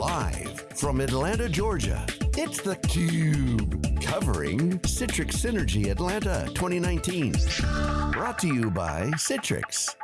Live from Atlanta, Georgia, it's theCUBE. Covering Citrix Synergy Atlanta 2019. Brought to you by Citrix.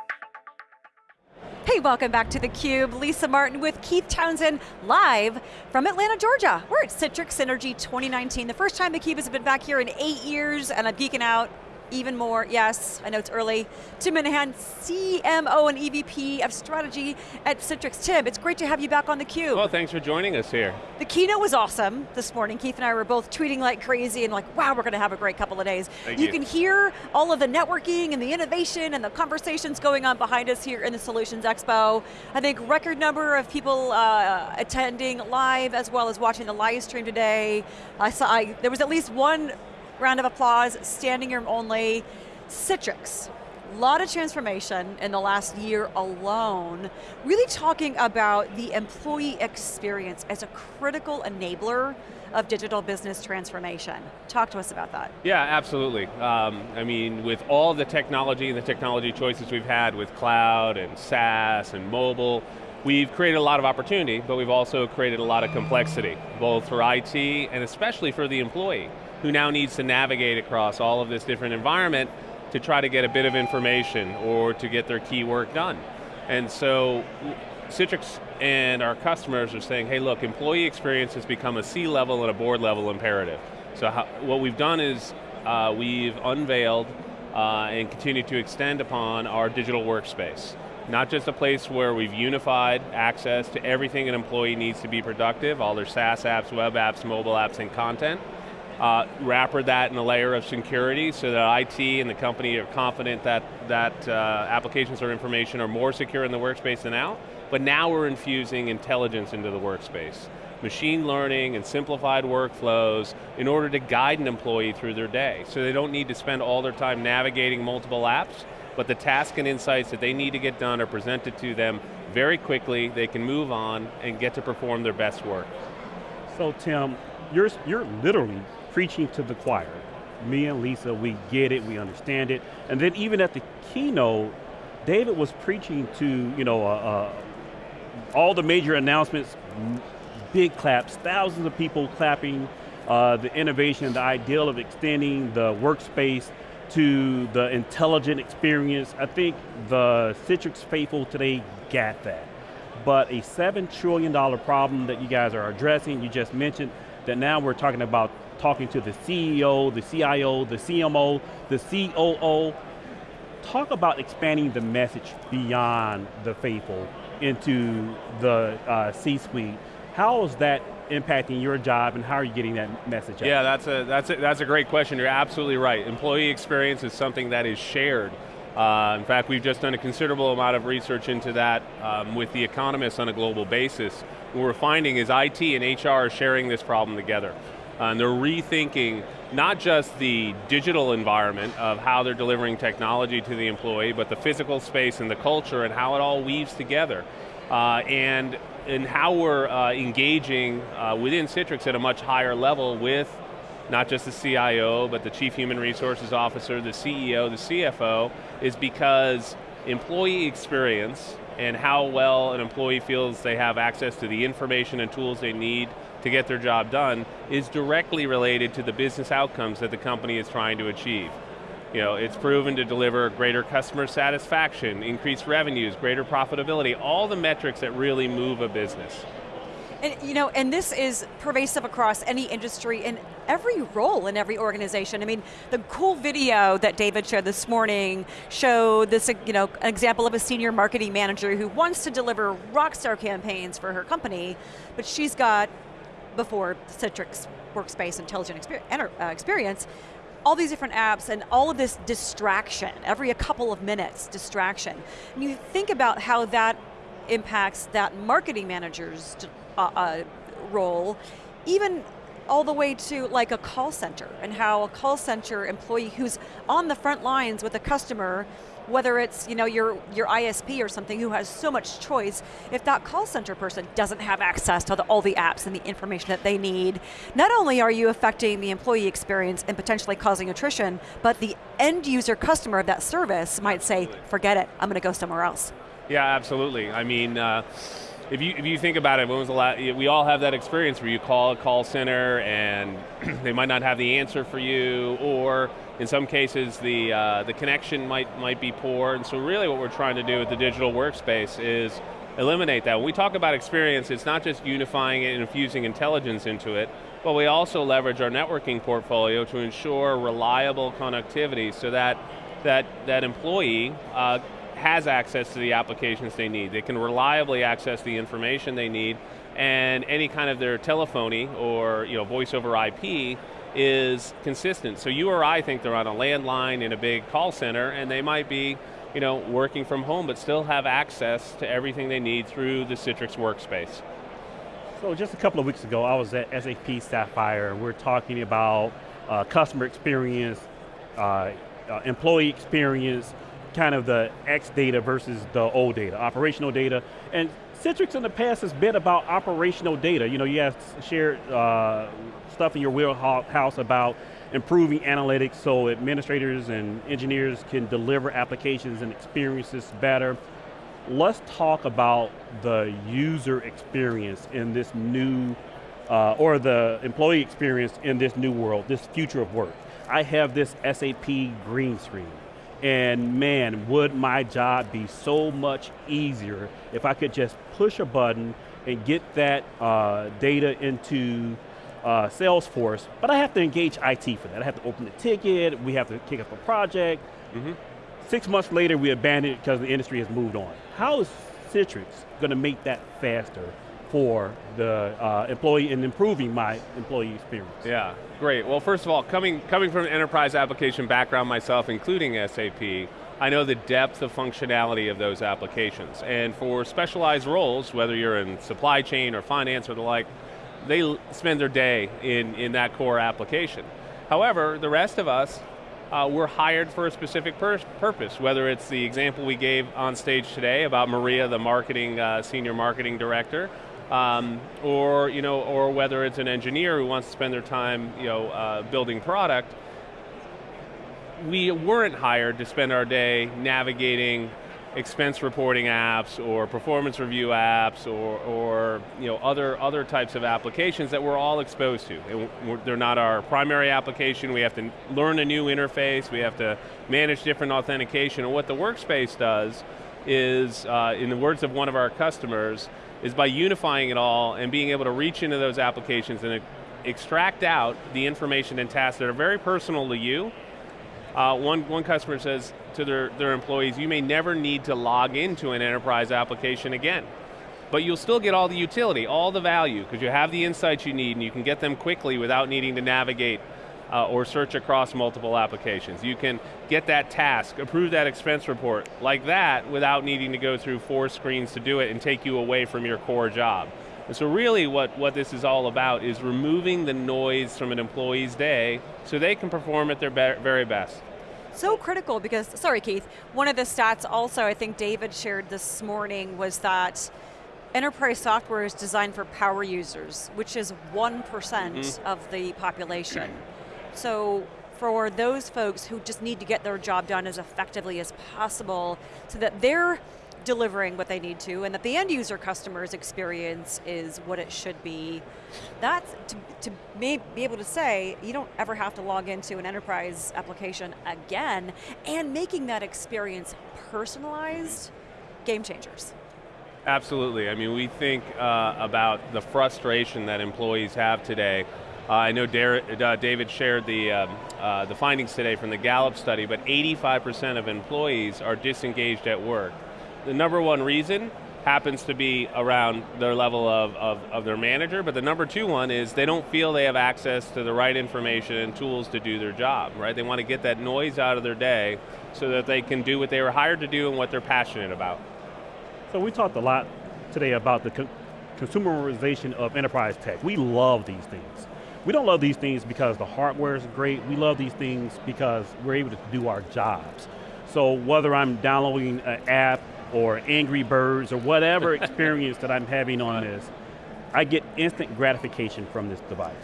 Hey, welcome back to theCUBE. Lisa Martin with Keith Townsend, live from Atlanta, Georgia. We're at Citrix Synergy 2019. The first time theCUBE has been back here in eight years, and I'm geeking out even more, yes, I know it's early. Tim Minahan, CMO and EVP of Strategy at Citrix. Tim, it's great to have you back on theCUBE. Well, thanks for joining us here. The keynote was awesome this morning. Keith and I were both tweeting like crazy and like, wow, we're going to have a great couple of days. Thank you, you can hear all of the networking and the innovation and the conversations going on behind us here in the Solutions Expo. I think record number of people uh, attending live as well as watching the live stream today. I saw, I, there was at least one round of applause, standing room only. Citrix, a lot of transformation in the last year alone, really talking about the employee experience as a critical enabler of digital business transformation. Talk to us about that. Yeah, absolutely. Um, I mean, with all the technology and the technology choices we've had with cloud and SaaS and mobile, we've created a lot of opportunity, but we've also created a lot of complexity, both for IT and especially for the employee who now needs to navigate across all of this different environment to try to get a bit of information or to get their key work done. And so Citrix and our customers are saying, hey look, employee experience has become a C-level and a board level imperative. So how, what we've done is uh, we've unveiled uh, and continue to extend upon our digital workspace. Not just a place where we've unified access to everything an employee needs to be productive, all their SaaS apps, web apps, mobile apps, and content, uh, wrapper that in a layer of security so that IT and the company are confident that, that uh, applications or information are more secure in the workspace than out, but now we're infusing intelligence into the workspace. Machine learning and simplified workflows in order to guide an employee through their day. So they don't need to spend all their time navigating multiple apps, but the tasks and insights that they need to get done are presented to them very quickly, they can move on and get to perform their best work. So Tim, you're, you're literally preaching to the choir. Me and Lisa, we get it, we understand it. And then even at the keynote, David was preaching to, you know, uh, uh, all the major announcements, big claps, thousands of people clapping, uh, the innovation, the ideal of extending the workspace to the intelligent experience. I think the Citrix faithful today got that. But a $7 trillion problem that you guys are addressing, you just mentioned, that now we're talking about talking to the CEO, the CIO, the CMO, the COO. Talk about expanding the message beyond the faithful into the uh, C-suite. How is that impacting your job and how are you getting that message out? Yeah, that's a, that's, a, that's a great question. You're absolutely right. Employee experience is something that is shared. Uh, in fact, we've just done a considerable amount of research into that um, with the economists on a global basis. What we're finding is IT and HR are sharing this problem together. Uh, and they're rethinking not just the digital environment of how they're delivering technology to the employee, but the physical space and the culture and how it all weaves together. Uh, and, and how we're uh, engaging uh, within Citrix at a much higher level with not just the CIO, but the Chief Human Resources Officer, the CEO, the CFO, is because employee experience and how well an employee feels they have access to the information and tools they need to get their job done is directly related to the business outcomes that the company is trying to achieve. You know, it's proven to deliver greater customer satisfaction, increased revenues, greater profitability, all the metrics that really move a business. And you know, and this is pervasive across any industry in every role in every organization. I mean, the cool video that David showed this morning showed this, you know, an example of a senior marketing manager who wants to deliver rockstar campaigns for her company, but she's got before Citrix Workspace Intelligent uh, Experience, all these different apps and all of this distraction, every a couple of minutes, distraction. And you think about how that impacts that marketing manager's uh, uh, role, even all the way to like a call center and how a call center employee who's on the front lines with a customer whether it's you know your, your ISP or something who has so much choice, if that call center person doesn't have access to the, all the apps and the information that they need, not only are you affecting the employee experience and potentially causing attrition, but the end user customer of that service might say, forget it, I'm going to go somewhere else. Yeah, absolutely. I mean, uh, if you, if you think about it, when was the last, we all have that experience where you call a call center and they might not have the answer for you, or in some cases the, uh, the connection might, might be poor, and so really what we're trying to do with the digital workspace is eliminate that. When we talk about experience, it's not just unifying it and infusing intelligence into it, but we also leverage our networking portfolio to ensure reliable connectivity so that that, that employee uh, has access to the applications they need. They can reliably access the information they need and any kind of their telephony or you know, voice over IP is consistent. So you or I think they're on a landline in a big call center and they might be you know, working from home but still have access to everything they need through the Citrix workspace. So just a couple of weeks ago, I was at SAP Sapphire we're talking about uh, customer experience, uh, uh, employee experience, kind of the X data versus the old data, operational data. And Citrix in the past has been about operational data. You know, you have shared uh, stuff in your wheelhouse about improving analytics so administrators and engineers can deliver applications and experiences better. Let's talk about the user experience in this new, uh, or the employee experience in this new world, this future of work. I have this SAP green screen. And man, would my job be so much easier if I could just push a button and get that uh, data into uh, Salesforce, but I have to engage IT for that. I have to open the ticket, we have to kick off a project. Mm -hmm. Six months later, we abandon it because the industry has moved on. How is Citrix going to make that faster for the uh, employee and improving my employee experience. Yeah, great. Well, first of all, coming, coming from an enterprise application background myself, including SAP, I know the depth of functionality of those applications. And for specialized roles, whether you're in supply chain or finance or the like, they spend their day in, in that core application. However, the rest of us, uh, we're hired for a specific pur purpose, whether it's the example we gave on stage today about Maria, the marketing, uh, senior marketing director, um, or you know, or whether it's an engineer who wants to spend their time, you know, uh, building product. We weren't hired to spend our day navigating expense reporting apps or performance review apps or, or you know, other, other types of applications that we're all exposed to. And they're not our primary application, we have to learn a new interface, we have to manage different authentication, and what the workspace does is, uh, in the words of one of our customers, is by unifying it all and being able to reach into those applications and extract out the information and tasks that are very personal to you. Uh, one, one customer says to their, their employees, you may never need to log into an enterprise application again. But you'll still get all the utility, all the value, because you have the insights you need and you can get them quickly without needing to navigate uh, or search across multiple applications. You can get that task, approve that expense report like that without needing to go through four screens to do it and take you away from your core job. And so really what, what this is all about is removing the noise from an employee's day so they can perform at their be very best. So critical because, sorry Keith, one of the stats also I think David shared this morning was that enterprise software is designed for power users, which is 1% mm -hmm. of the population. So for those folks who just need to get their job done as effectively as possible so that they're delivering what they need to and that the end user customer's experience is what it should be. That's to, to be able to say, you don't ever have to log into an enterprise application again and making that experience personalized, game changers. Absolutely, I mean we think uh, about the frustration that employees have today uh, I know uh, David shared the, um, uh, the findings today from the Gallup study, but 85% of employees are disengaged at work. The number one reason happens to be around their level of, of, of, their manager, but the number two one is they don't feel they have access to the right information and tools to do their job, right? They want to get that noise out of their day so that they can do what they were hired to do and what they're passionate about. So we talked a lot today about the co consumerization of enterprise tech. We love these things. We don't love these things because the hardware is great. We love these things because we're able to do our jobs. So whether I'm downloading an app or Angry Birds or whatever experience that I'm having on this, I get instant gratification from this device.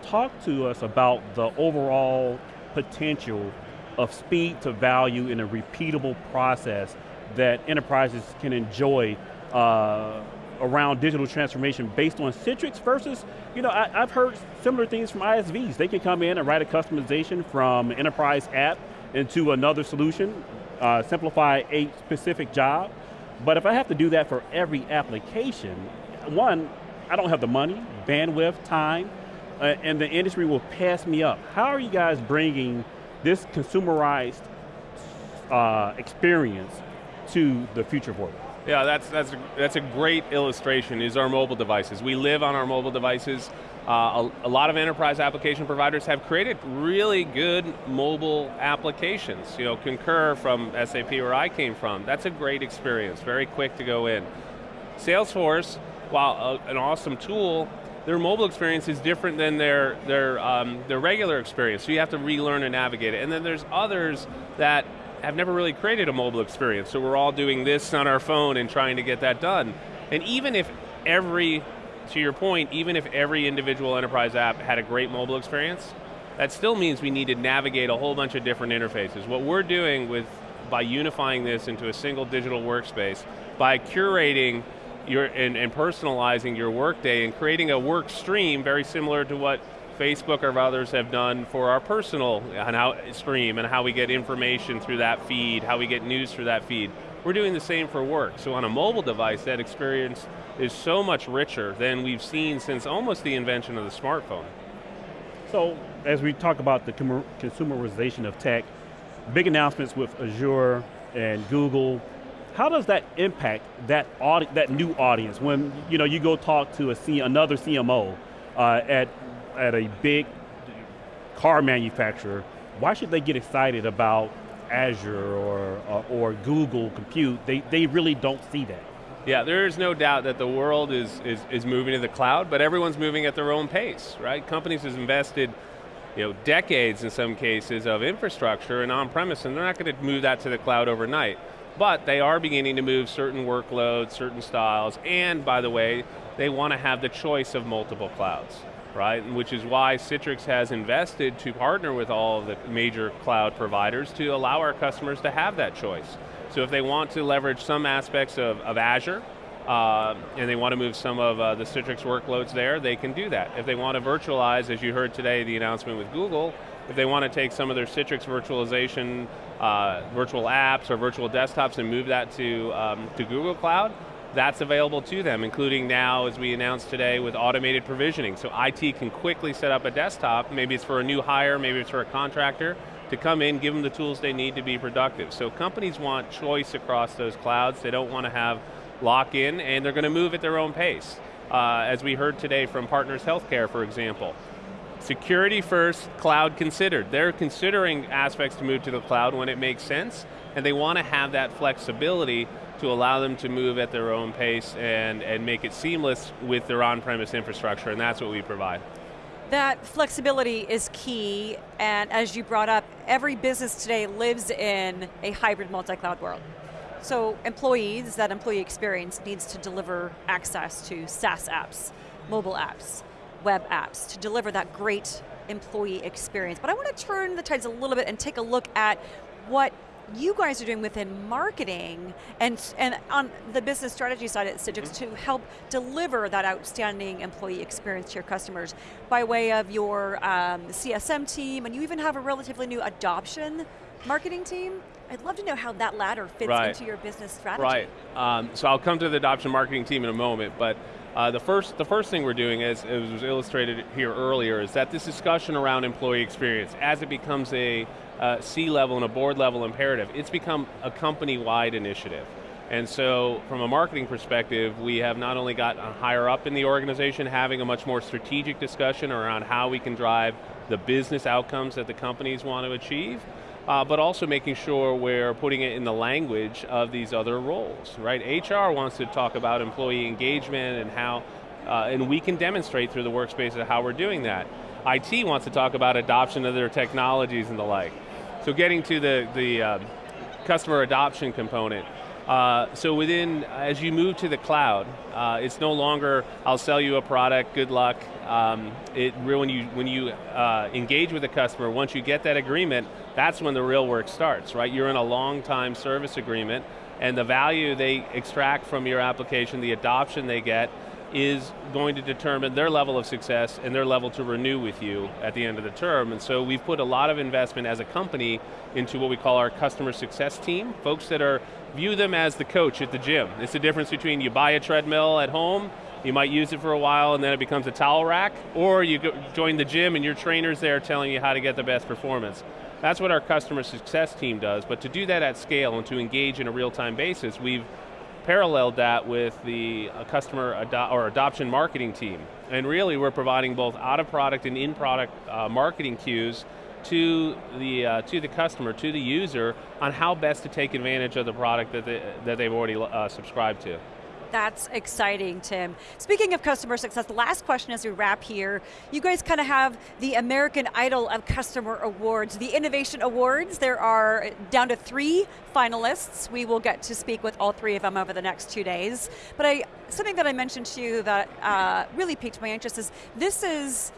Talk to us about the overall potential of speed to value in a repeatable process that enterprises can enjoy uh, around digital transformation based on Citrix versus, you know, I, have heard similar things from ISVs. They can come in and write a customization from enterprise app into another solution, uh, simplify a specific job. But if I have to do that for every application, one, I don't have the money, bandwidth, time, uh, and the industry will pass me up. How are you guys bringing this consumerized uh, experience to the future of work? Yeah, that's, that's, a, that's a great illustration, is our mobile devices. We live on our mobile devices. Uh, a, a, lot of enterprise application providers have created really good mobile applications. You know, Concur from SAP where I came from, that's a great experience, very quick to go in. Salesforce, while a, an awesome tool, their mobile experience is different than their, their, um, their regular experience, so you have to relearn and navigate it. And then there's others that have never really created a mobile experience, so we're all doing this on our phone and trying to get that done. And even if every, to your point, even if every individual enterprise app had a great mobile experience, that still means we need to navigate a whole bunch of different interfaces. What we're doing with, by unifying this into a single digital workspace, by curating your, and, and personalizing your workday and creating a work stream very similar to what Facebook or others have done for our personal stream and how we get information through that feed, how we get news through that feed. We're doing the same for work. So on a mobile device, that experience is so much richer than we've seen since almost the invention of the smartphone. So as we talk about the consumerization of tech, big announcements with Azure and Google, how does that impact that, that new audience when you, know, you go talk to a C another CMO uh, at at a big car manufacturer, why should they get excited about Azure or, uh, or Google Compute? They, they really don't see that. Yeah, there is no doubt that the world is, is, is moving to the cloud, but everyone's moving at their own pace, right? Companies have invested you know, decades in some cases of infrastructure and on-premise, and they're not going to move that to the cloud overnight. But they are beginning to move certain workloads, certain styles, and by the way, they want to have the choice of multiple clouds right? Which is why Citrix has invested to partner with all of the major cloud providers to allow our customers to have that choice. So if they want to leverage some aspects of, of Azure, uh, and they want to move some of uh, the Citrix workloads there, they can do that. If they want to virtualize, as you heard today, the announcement with Google, if they want to take some of their Citrix virtualization, uh, virtual apps or virtual desktops and move that to, um, to Google Cloud, that's available to them, including now, as we announced today, with automated provisioning. So IT can quickly set up a desktop, maybe it's for a new hire, maybe it's for a contractor, to come in, give them the tools they need to be productive. So companies want choice across those clouds. They don't want to have lock-in, and they're going to move at their own pace. Uh, as we heard today from Partners Healthcare, for example. Security first, cloud considered. They're considering aspects to move to the cloud when it makes sense, and they want to have that flexibility to allow them to move at their own pace and, and make it seamless with their on-premise infrastructure, and that's what we provide. That flexibility is key, and as you brought up, every business today lives in a hybrid multi-cloud world. So employees, that employee experience needs to deliver access to SaaS apps, mobile apps, web apps, to deliver that great employee experience. But I want to turn the tides a little bit and take a look at what you guys are doing within marketing and, and on the business strategy side at Citrix mm -hmm. to help deliver that outstanding employee experience to your customers by way of your um, CSM team, and you even have a relatively new adoption marketing team. I'd love to know how that ladder fits right. into your business strategy. Right, um, so I'll come to the adoption marketing team in a moment, but uh, the first the first thing we're doing, as, as was illustrated here earlier, is that this discussion around employee experience, as it becomes a uh, C-level and a board level imperative. It's become a company-wide initiative. And so from a marketing perspective, we have not only got higher up in the organization having a much more strategic discussion around how we can drive the business outcomes that the companies want to achieve, uh, but also making sure we're putting it in the language of these other roles, right? HR wants to talk about employee engagement and how, uh, and we can demonstrate through the workspace of how we're doing that. IT wants to talk about adoption of their technologies and the like. So getting to the, the uh, customer adoption component, uh, so within, as you move to the cloud, uh, it's no longer, I'll sell you a product, good luck. Um, it, when you, when you uh, engage with a customer, once you get that agreement, that's when the real work starts, right? You're in a long time service agreement, and the value they extract from your application, the adoption they get, is going to determine their level of success and their level to renew with you at the end of the term. And so we've put a lot of investment as a company into what we call our customer success team, folks that are, view them as the coach at the gym. It's the difference between you buy a treadmill at home, you might use it for a while and then it becomes a towel rack, or you join the gym and your trainer's there telling you how to get the best performance. That's what our customer success team does, but to do that at scale and to engage in a real-time basis, we've paralleled that with the uh, customer ado or adoption marketing team. And really we're providing both out of product and in product uh, marketing cues to the, uh, to the customer, to the user, on how best to take advantage of the product that, they, that they've already uh, subscribed to. That's exciting, Tim. Speaking of customer success, the last question as we wrap here, you guys kind of have the American Idol of Customer Awards, the Innovation Awards. There are down to three finalists. We will get to speak with all three of them over the next two days. But I, something that I mentioned to you that uh, really piqued my interest is this is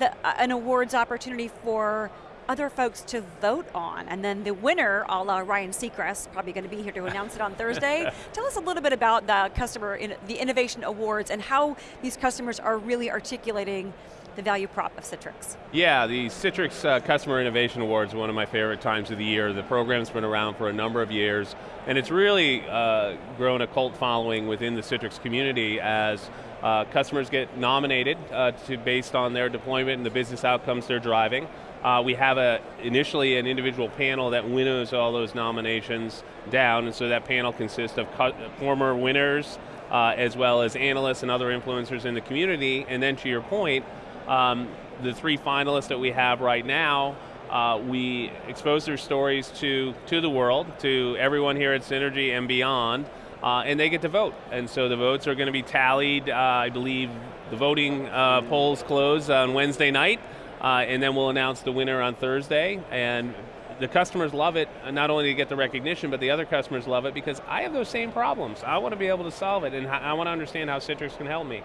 the, uh, an awards opportunity for other folks to vote on. And then the winner, a la Ryan Seacrest, probably going to be here to announce it on Thursday. Tell us a little bit about the customer, in, the Innovation Awards and how these customers are really articulating the value prop of Citrix. Yeah, the Citrix uh, Customer Innovation Awards one of my favorite times of the year. The program's been around for a number of years, and it's really uh, grown a cult following within the Citrix community as uh, customers get nominated uh, to based on their deployment and the business outcomes they're driving. Uh, we have a, initially an individual panel that winnows all those nominations down, and so that panel consists of former winners, uh, as well as analysts and other influencers in the community, and then to your point, um, the three finalists that we have right now, uh, we expose their stories to, to the world, to everyone here at Synergy and beyond, uh, and they get to vote. And so the votes are going to be tallied, uh, I believe the voting uh, polls close on Wednesday night, uh, and then we'll announce the winner on Thursday, and the customers love it, not only to get the recognition, but the other customers love it because I have those same problems. I want to be able to solve it, and I want to understand how Citrix can help me.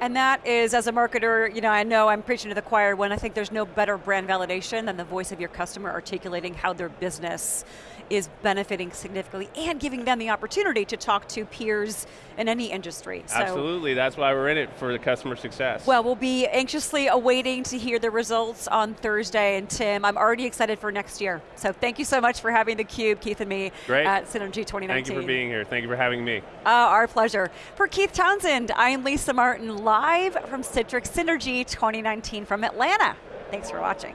And that is, as a marketer, you know, I know I'm preaching to the choir when I think there's no better brand validation than the voice of your customer articulating how their business is benefiting significantly and giving them the opportunity to talk to peers in any industry. So, Absolutely, that's why we're in it, for the customer success. Well, we'll be anxiously awaiting to hear the results on Thursday, and Tim, I'm already excited for next year. So thank you so much for having theCUBE, Keith and me, Great. at Synergy 2019. Thank you for being here, thank you for having me. Uh, our pleasure. For Keith Townsend, I am Lisa Martin, live from Citrix Synergy 2019 from Atlanta. Thanks for watching.